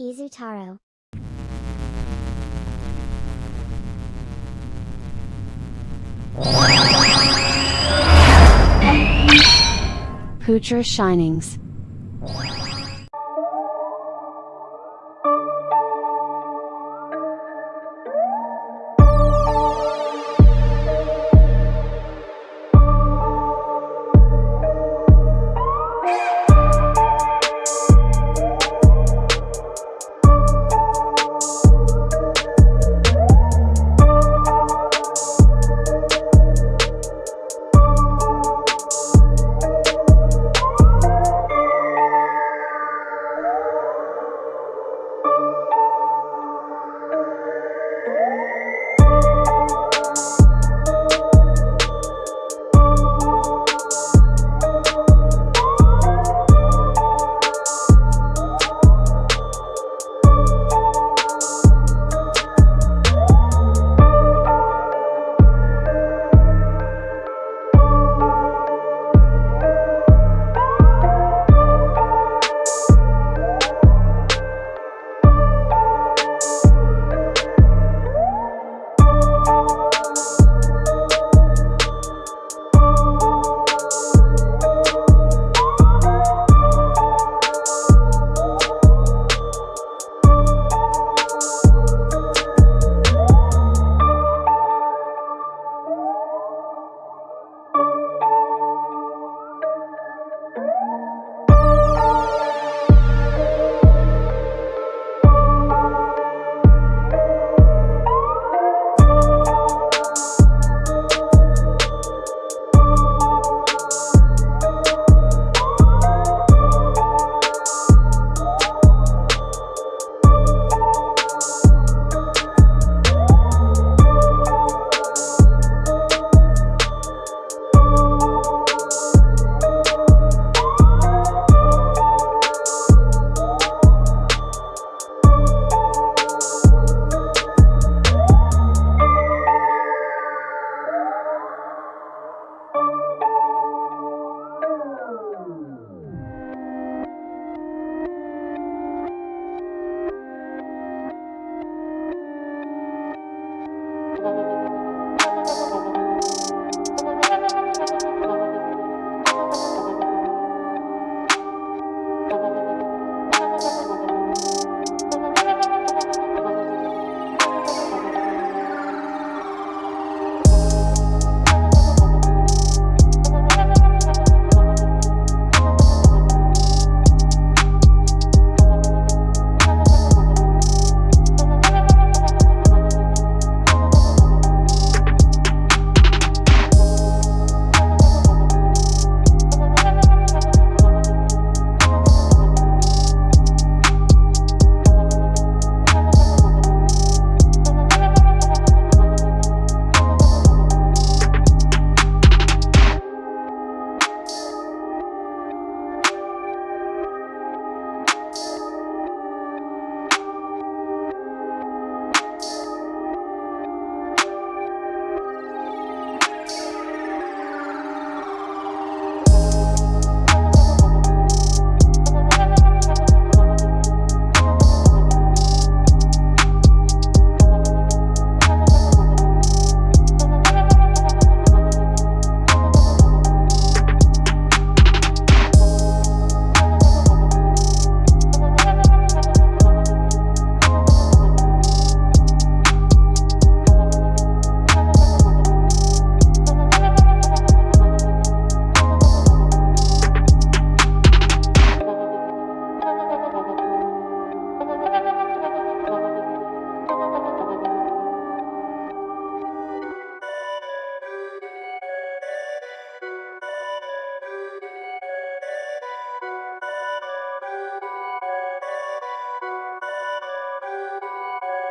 Izutaro. Poocher Shinings.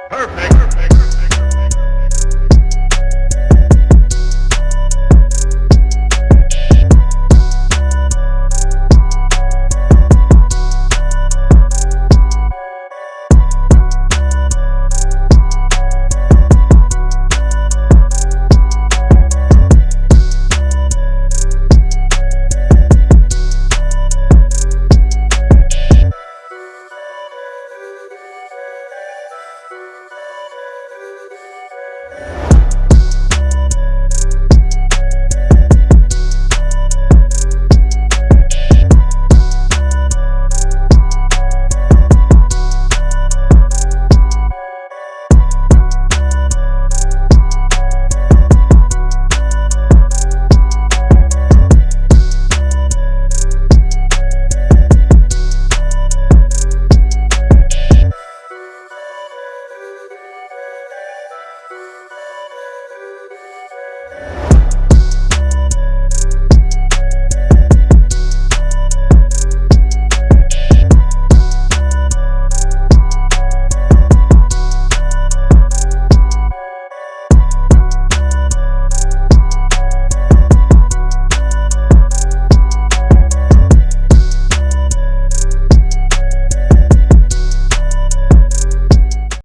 Perfect.